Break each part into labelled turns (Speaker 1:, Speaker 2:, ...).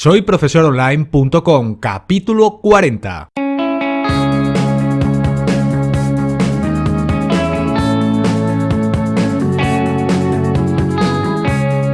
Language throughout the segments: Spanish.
Speaker 1: Soy profesoronline.com, capítulo 40.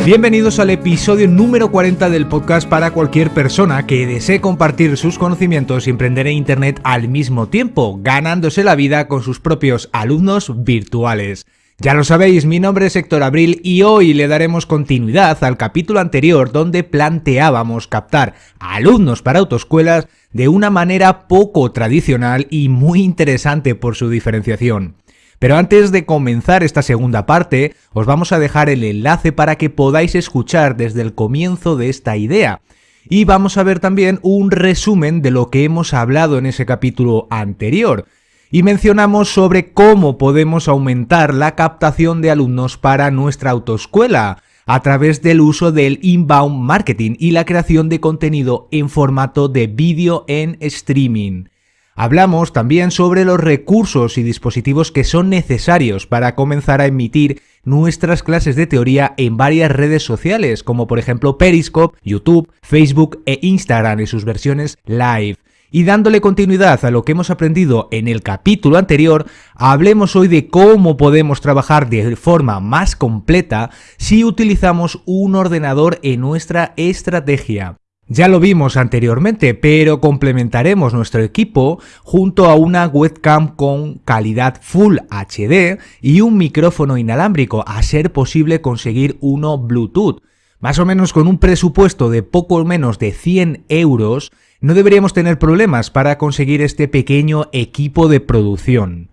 Speaker 1: Bienvenidos al episodio número 40 del podcast para cualquier persona que desee compartir sus conocimientos y emprender en Internet al mismo tiempo, ganándose la vida con sus propios alumnos virtuales. Ya lo sabéis, mi nombre es Héctor Abril y hoy le daremos continuidad al capítulo anterior donde planteábamos captar a alumnos para autoescuelas de una manera poco tradicional y muy interesante por su diferenciación. Pero antes de comenzar esta segunda parte, os vamos a dejar el enlace para que podáis escuchar desde el comienzo de esta idea. Y vamos a ver también un resumen de lo que hemos hablado en ese capítulo anterior. Y mencionamos sobre cómo podemos aumentar la captación de alumnos para nuestra autoescuela a través del uso del inbound marketing y la creación de contenido en formato de vídeo en streaming. Hablamos también sobre los recursos y dispositivos que son necesarios para comenzar a emitir nuestras clases de teoría en varias redes sociales, como por ejemplo Periscope, YouTube, Facebook e Instagram en sus versiones live. Y dándole continuidad a lo que hemos aprendido en el capítulo anterior, hablemos hoy de cómo podemos trabajar de forma más completa si utilizamos un ordenador en nuestra estrategia. Ya lo vimos anteriormente, pero complementaremos nuestro equipo junto a una webcam con calidad Full HD y un micrófono inalámbrico, a ser posible conseguir uno Bluetooth. Más o menos con un presupuesto de poco menos de 100 euros, no deberíamos tener problemas para conseguir este pequeño equipo de producción.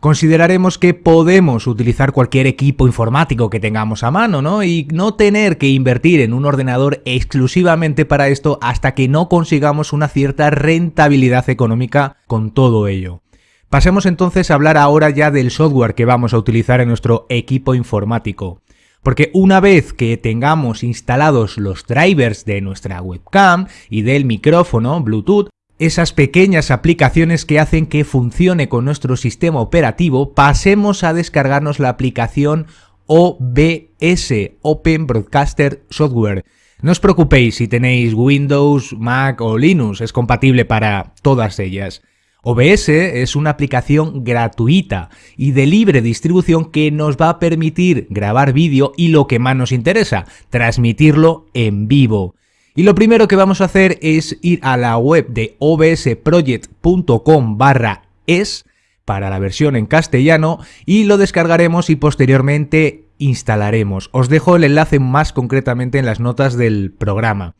Speaker 1: Consideraremos que podemos utilizar cualquier equipo informático que tengamos a mano, ¿no? Y no tener que invertir en un ordenador exclusivamente para esto hasta que no consigamos una cierta rentabilidad económica con todo ello. Pasemos entonces a hablar ahora ya del software que vamos a utilizar en nuestro equipo informático. Porque una vez que tengamos instalados los drivers de nuestra webcam y del micrófono Bluetooth, esas pequeñas aplicaciones que hacen que funcione con nuestro sistema operativo, pasemos a descargarnos la aplicación OBS, Open Broadcaster Software. No os preocupéis si tenéis Windows, Mac o Linux, es compatible para todas ellas. OBS es una aplicación gratuita y de libre distribución que nos va a permitir grabar vídeo y lo que más nos interesa, transmitirlo en vivo. Y lo primero que vamos a hacer es ir a la web de obsproject.com barra es para la versión en castellano y lo descargaremos y posteriormente instalaremos. Os dejo el enlace más concretamente en las notas del programa.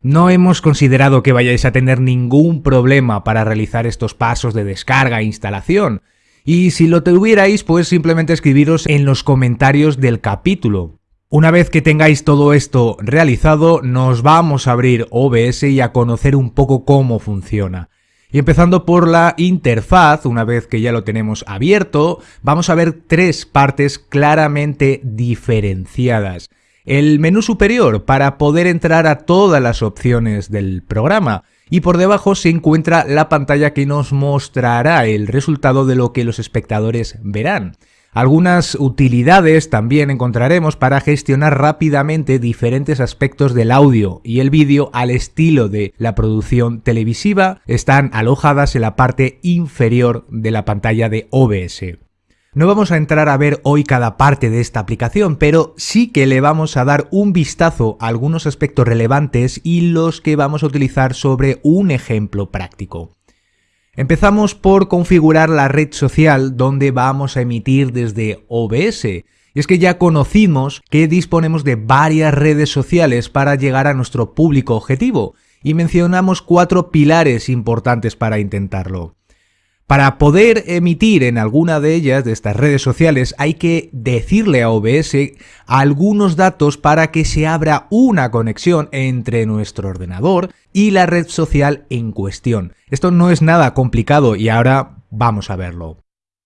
Speaker 1: No hemos considerado que vayáis a tener ningún problema para realizar estos pasos de descarga e instalación. Y si lo tuvierais, pues simplemente escribiros en los comentarios del capítulo. Una vez que tengáis todo esto realizado, nos vamos a abrir OBS y a conocer un poco cómo funciona. Y empezando por la interfaz, una vez que ya lo tenemos abierto, vamos a ver tres partes claramente diferenciadas. El menú superior para poder entrar a todas las opciones del programa y por debajo se encuentra la pantalla que nos mostrará el resultado de lo que los espectadores verán. Algunas utilidades también encontraremos para gestionar rápidamente diferentes aspectos del audio y el vídeo al estilo de la producción televisiva están alojadas en la parte inferior de la pantalla de OBS. No vamos a entrar a ver hoy cada parte de esta aplicación, pero sí que le vamos a dar un vistazo a algunos aspectos relevantes y los que vamos a utilizar sobre un ejemplo práctico. Empezamos por configurar la red social donde vamos a emitir desde OBS. Y es que ya conocimos que disponemos de varias redes sociales para llegar a nuestro público objetivo y mencionamos cuatro pilares importantes para intentarlo. Para poder emitir en alguna de ellas, de estas redes sociales, hay que decirle a OBS algunos datos para que se abra una conexión entre nuestro ordenador y la red social en cuestión. Esto no es nada complicado y ahora vamos a verlo.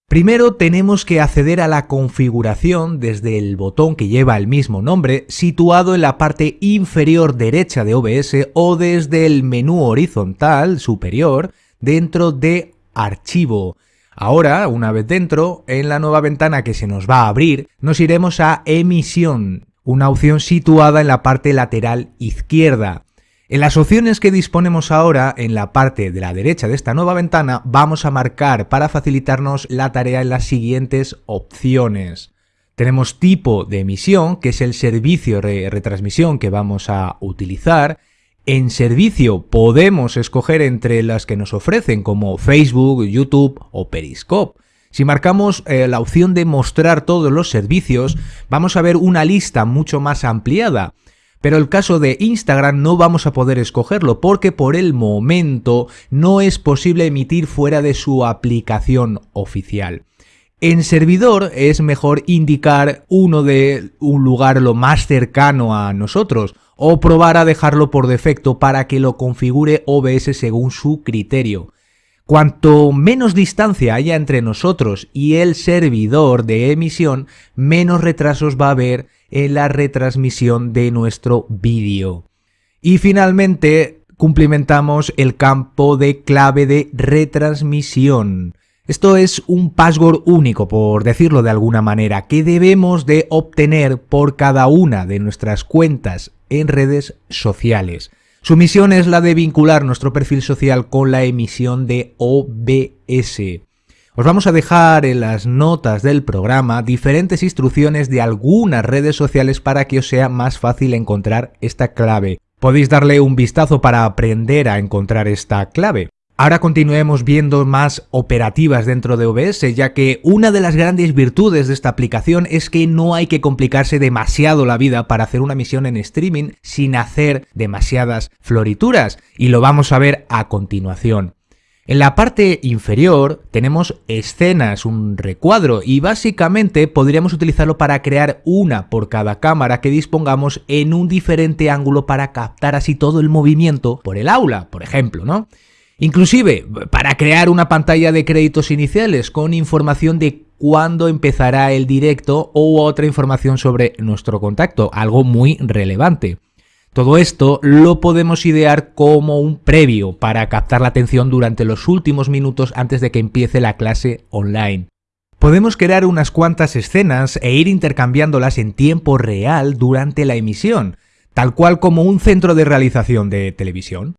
Speaker 1: Primero tenemos que acceder a la configuración desde el botón que lleva el mismo nombre situado en la parte inferior derecha de OBS o desde el menú horizontal superior dentro de archivo. Ahora, una vez dentro, en la nueva ventana que se nos va a abrir, nos iremos a emisión, una opción situada en la parte lateral izquierda. En las opciones que disponemos ahora, en la parte de la derecha de esta nueva ventana, vamos a marcar para facilitarnos la tarea en las siguientes opciones. Tenemos tipo de emisión, que es el servicio de retransmisión que vamos a utilizar. En servicio podemos escoger entre las que nos ofrecen como Facebook, YouTube o Periscope. Si marcamos eh, la opción de mostrar todos los servicios, vamos a ver una lista mucho más ampliada. Pero el caso de Instagram no vamos a poder escogerlo porque por el momento no es posible emitir fuera de su aplicación oficial. En servidor es mejor indicar uno de un lugar lo más cercano a nosotros o probar a dejarlo por defecto para que lo configure OBS según su criterio. Cuanto menos distancia haya entre nosotros y el servidor de emisión, menos retrasos va a haber en la retransmisión de nuestro vídeo. Y finalmente cumplimentamos el campo de clave de retransmisión. Esto es un password único, por decirlo de alguna manera, que debemos de obtener por cada una de nuestras cuentas en redes sociales. Su misión es la de vincular nuestro perfil social con la emisión de OBS. Os vamos a dejar en las notas del programa diferentes instrucciones de algunas redes sociales para que os sea más fácil encontrar esta clave. Podéis darle un vistazo para aprender a encontrar esta clave. Ahora continuemos viendo más operativas dentro de OBS, ya que una de las grandes virtudes de esta aplicación es que no hay que complicarse demasiado la vida para hacer una misión en streaming sin hacer demasiadas florituras, y lo vamos a ver a continuación. En la parte inferior tenemos escenas, un recuadro, y básicamente podríamos utilizarlo para crear una por cada cámara que dispongamos en un diferente ángulo para captar así todo el movimiento por el aula, por ejemplo, ¿no? Inclusive para crear una pantalla de créditos iniciales con información de cuándo empezará el directo o otra información sobre nuestro contacto, algo muy relevante. Todo esto lo podemos idear como un previo para captar la atención durante los últimos minutos antes de que empiece la clase online. Podemos crear unas cuantas escenas e ir intercambiándolas en tiempo real durante la emisión, tal cual como un centro de realización de televisión.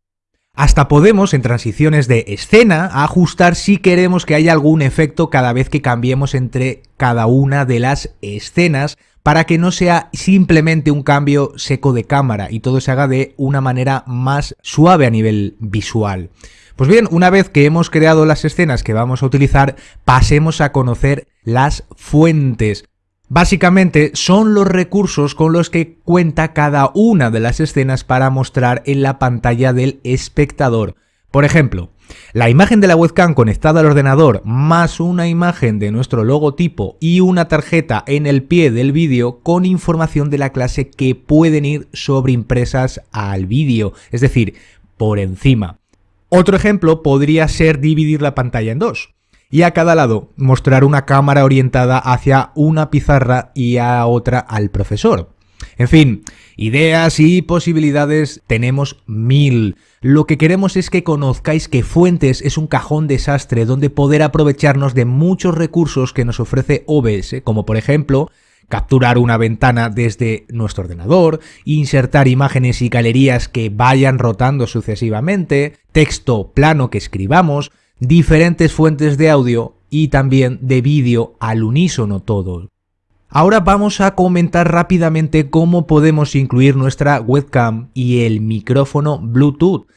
Speaker 1: Hasta podemos, en transiciones de escena, ajustar si queremos que haya algún efecto cada vez que cambiemos entre cada una de las escenas para que no sea simplemente un cambio seco de cámara y todo se haga de una manera más suave a nivel visual. Pues bien, una vez que hemos creado las escenas que vamos a utilizar, pasemos a conocer las fuentes. Básicamente son los recursos con los que cuenta cada una de las escenas para mostrar en la pantalla del espectador. Por ejemplo, la imagen de la webcam conectada al ordenador más una imagen de nuestro logotipo y una tarjeta en el pie del vídeo con información de la clase que pueden ir sobreimpresas al vídeo, es decir, por encima. Otro ejemplo podría ser dividir la pantalla en dos y a cada lado mostrar una cámara orientada hacia una pizarra y a otra al profesor. En fin, ideas y posibilidades tenemos mil. Lo que queremos es que conozcáis que Fuentes es un cajón desastre donde poder aprovecharnos de muchos recursos que nos ofrece OBS, como por ejemplo capturar una ventana desde nuestro ordenador, insertar imágenes y galerías que vayan rotando sucesivamente, texto plano que escribamos, diferentes fuentes de audio y también de vídeo al unísono todo. Ahora vamos a comentar rápidamente cómo podemos incluir nuestra webcam y el micrófono Bluetooth.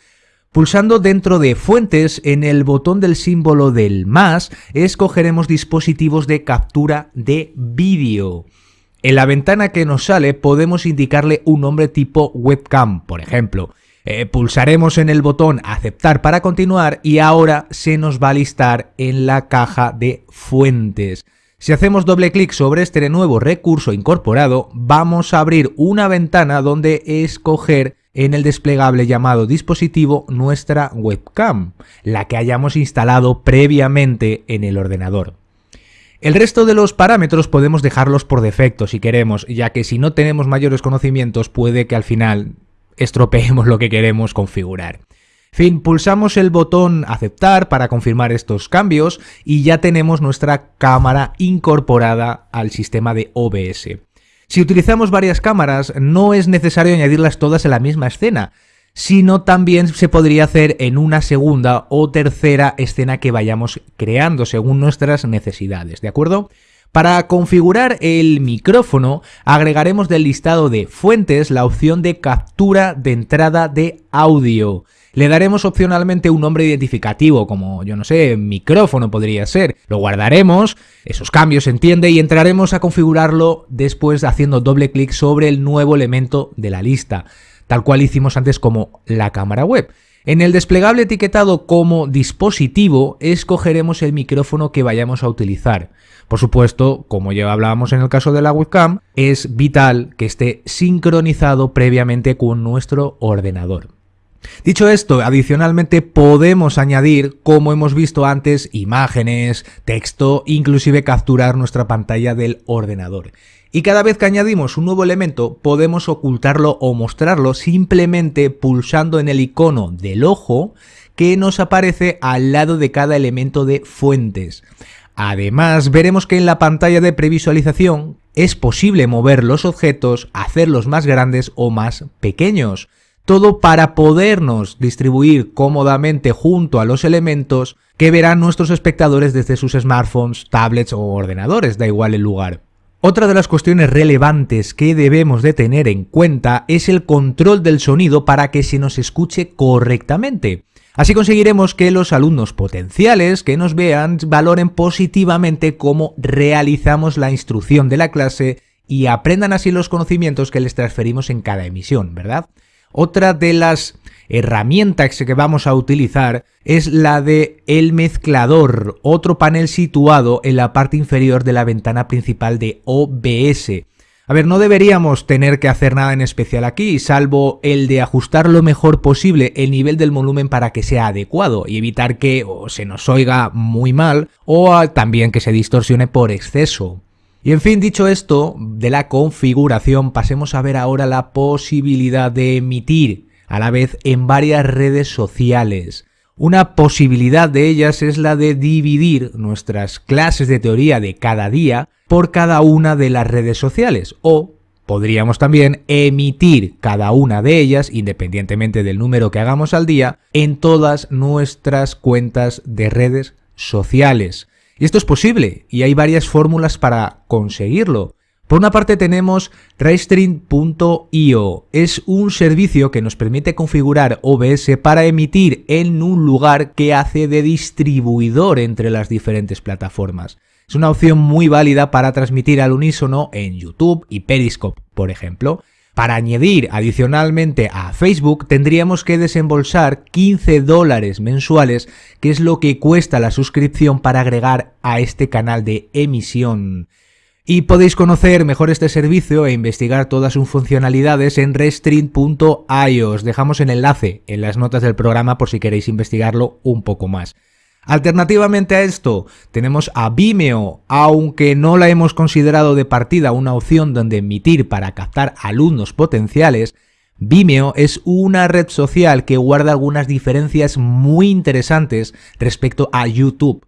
Speaker 1: Pulsando dentro de Fuentes en el botón del símbolo del más, escogeremos dispositivos de captura de vídeo. En la ventana que nos sale podemos indicarle un nombre tipo webcam, por ejemplo. Eh, pulsaremos en el botón aceptar para continuar y ahora se nos va a listar en la caja de fuentes. Si hacemos doble clic sobre este nuevo recurso incorporado, vamos a abrir una ventana donde escoger en el desplegable llamado dispositivo nuestra webcam, la que hayamos instalado previamente en el ordenador. El resto de los parámetros podemos dejarlos por defecto si queremos, ya que si no tenemos mayores conocimientos puede que al final estropeemos lo que queremos configurar. Fin, pulsamos el botón aceptar para confirmar estos cambios y ya tenemos nuestra cámara incorporada al sistema de OBS. Si utilizamos varias cámaras, no es necesario añadirlas todas en la misma escena, sino también se podría hacer en una segunda o tercera escena que vayamos creando según nuestras necesidades, ¿de acuerdo? Para configurar el micrófono, agregaremos del listado de fuentes la opción de captura de entrada de audio. Le daremos opcionalmente un nombre identificativo, como yo no sé, micrófono podría ser. Lo guardaremos, esos cambios se entiende, y entraremos a configurarlo después haciendo doble clic sobre el nuevo elemento de la lista, tal cual hicimos antes como la cámara web. En el desplegable etiquetado como dispositivo, escogeremos el micrófono que vayamos a utilizar. Por supuesto, como ya hablábamos en el caso de la webcam, es vital que esté sincronizado previamente con nuestro ordenador. Dicho esto, adicionalmente podemos añadir, como hemos visto antes, imágenes, texto, inclusive capturar nuestra pantalla del ordenador. Y cada vez que añadimos un nuevo elemento, podemos ocultarlo o mostrarlo simplemente pulsando en el icono del ojo que nos aparece al lado de cada elemento de fuentes. Además, veremos que en la pantalla de previsualización es posible mover los objetos, hacerlos más grandes o más pequeños. Todo para podernos distribuir cómodamente junto a los elementos que verán nuestros espectadores desde sus smartphones, tablets o ordenadores, da igual el lugar. Otra de las cuestiones relevantes que debemos de tener en cuenta es el control del sonido para que se nos escuche correctamente. Así conseguiremos que los alumnos potenciales que nos vean valoren positivamente cómo realizamos la instrucción de la clase y aprendan así los conocimientos que les transferimos en cada emisión, ¿verdad? Otra de las herramientas que vamos a utilizar es la de el mezclador, otro panel situado en la parte inferior de la ventana principal de OBS. A ver, no deberíamos tener que hacer nada en especial aquí, salvo el de ajustar lo mejor posible el nivel del volumen para que sea adecuado y evitar que se nos oiga muy mal o también que se distorsione por exceso. Y en fin, dicho esto, de la configuración, pasemos a ver ahora la posibilidad de emitir a la vez en varias redes sociales. Una posibilidad de ellas es la de dividir nuestras clases de teoría de cada día por cada una de las redes sociales o Podríamos también emitir cada una de ellas, independientemente del número que hagamos al día, en todas nuestras cuentas de redes sociales. Y esto es posible, y hay varias fórmulas para conseguirlo. Por una parte tenemos Restream.io. Es un servicio que nos permite configurar OBS para emitir en un lugar que hace de distribuidor entre las diferentes plataformas. Es una opción muy válida para transmitir al unísono en YouTube y Periscope, por ejemplo. Para añadir adicionalmente a Facebook tendríamos que desembolsar 15 dólares mensuales, que es lo que cuesta la suscripción para agregar a este canal de emisión. Y podéis conocer mejor este servicio e investigar todas sus funcionalidades en restream.io. Os dejamos el enlace en las notas del programa por si queréis investigarlo un poco más. Alternativamente a esto, tenemos a Vimeo, aunque no la hemos considerado de partida una opción donde emitir para captar alumnos potenciales, Vimeo es una red social que guarda algunas diferencias muy interesantes respecto a YouTube.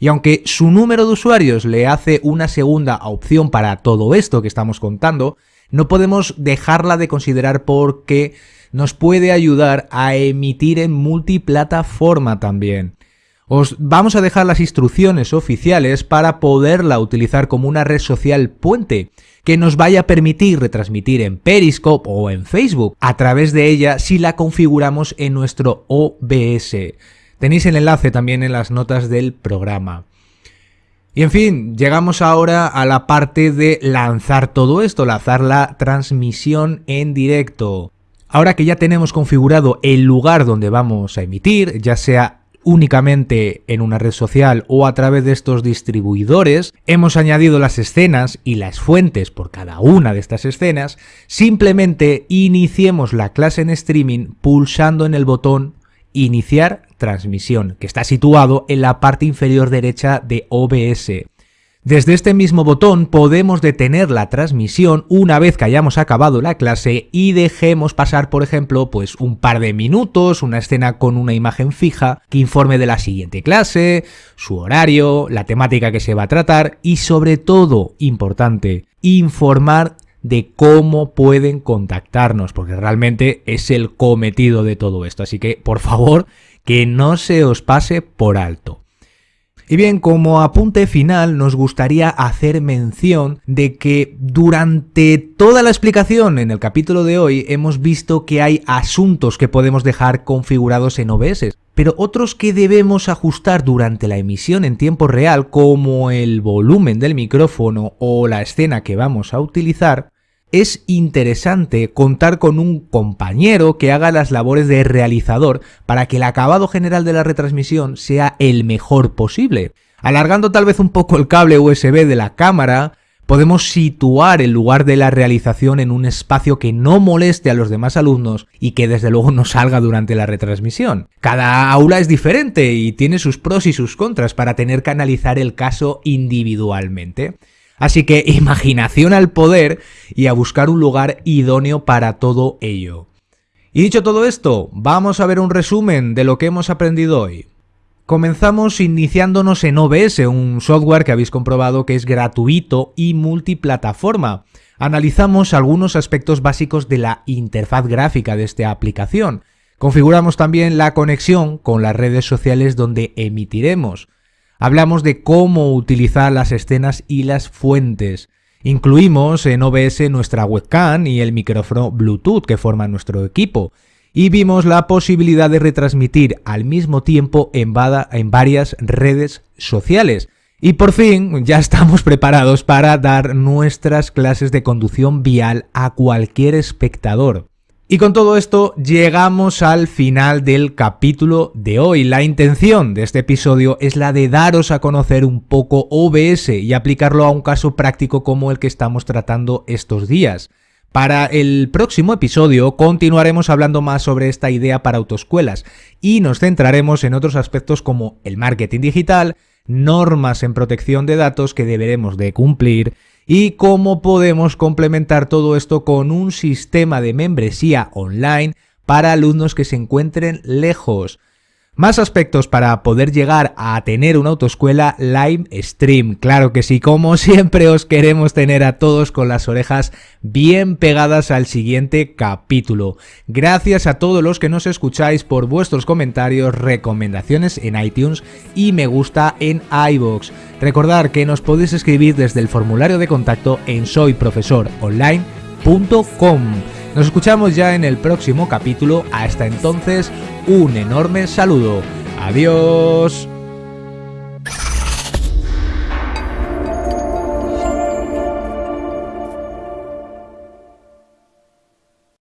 Speaker 1: Y aunque su número de usuarios le hace una segunda opción para todo esto que estamos contando, no podemos dejarla de considerar porque nos puede ayudar a emitir en multiplataforma también. Os vamos a dejar las instrucciones oficiales para poderla utilizar como una red social puente que nos vaya a permitir retransmitir en Periscope o en Facebook a través de ella si la configuramos en nuestro OBS. Tenéis el enlace también en las notas del programa. Y en fin, llegamos ahora a la parte de lanzar todo esto, lanzar la transmisión en directo. Ahora que ya tenemos configurado el lugar donde vamos a emitir, ya sea únicamente en una red social o a través de estos distribuidores, hemos añadido las escenas y las fuentes por cada una de estas escenas, simplemente iniciemos la clase en streaming pulsando en el botón Iniciar transmisión, que está situado en la parte inferior derecha de OBS. Desde este mismo botón podemos detener la transmisión una vez que hayamos acabado la clase y dejemos pasar, por ejemplo, pues un par de minutos, una escena con una imagen fija que informe de la siguiente clase, su horario, la temática que se va a tratar y sobre todo, importante, informar de cómo pueden contactarnos, porque realmente es el cometido de todo esto. Así que, por favor, que no se os pase por alto. Y bien, como apunte final, nos gustaría hacer mención de que durante toda la explicación en el capítulo de hoy hemos visto que hay asuntos que podemos dejar configurados en OBS, pero otros que debemos ajustar durante la emisión en tiempo real, como el volumen del micrófono o la escena que vamos a utilizar, es interesante contar con un compañero que haga las labores de realizador para que el acabado general de la retransmisión sea el mejor posible. Alargando tal vez un poco el cable USB de la cámara, podemos situar el lugar de la realización en un espacio que no moleste a los demás alumnos y que desde luego no salga durante la retransmisión. Cada aula es diferente y tiene sus pros y sus contras para tener que analizar el caso individualmente. Así que imaginación al poder y a buscar un lugar idóneo para todo ello. Y dicho todo esto, vamos a ver un resumen de lo que hemos aprendido hoy. Comenzamos iniciándonos en OBS, un software que habéis comprobado que es gratuito y multiplataforma. Analizamos algunos aspectos básicos de la interfaz gráfica de esta aplicación. Configuramos también la conexión con las redes sociales donde emitiremos. Hablamos de cómo utilizar las escenas y las fuentes. Incluimos en OBS nuestra webcam y el micrófono Bluetooth que forman nuestro equipo. Y vimos la posibilidad de retransmitir al mismo tiempo en, en varias redes sociales. Y por fin ya estamos preparados para dar nuestras clases de conducción vial a cualquier espectador. Y con todo esto llegamos al final del capítulo de hoy. La intención de este episodio es la de daros a conocer un poco OBS y aplicarlo a un caso práctico como el que estamos tratando estos días. Para el próximo episodio continuaremos hablando más sobre esta idea para autoescuelas y nos centraremos en otros aspectos como el marketing digital, normas en protección de datos que deberemos de cumplir, y cómo podemos complementar todo esto con un sistema de membresía online para alumnos que se encuentren lejos. Más aspectos para poder llegar a tener una autoescuela live stream. Claro que sí, como siempre os queremos tener a todos con las orejas bien pegadas al siguiente capítulo. Gracias a todos los que nos escucháis por vuestros comentarios, recomendaciones en iTunes y me gusta en iBox. Recordad que nos podéis escribir desde el formulario de contacto en soyprofesoronline.com. Nos escuchamos ya en el próximo capítulo. Hasta entonces, un enorme saludo. Adiós.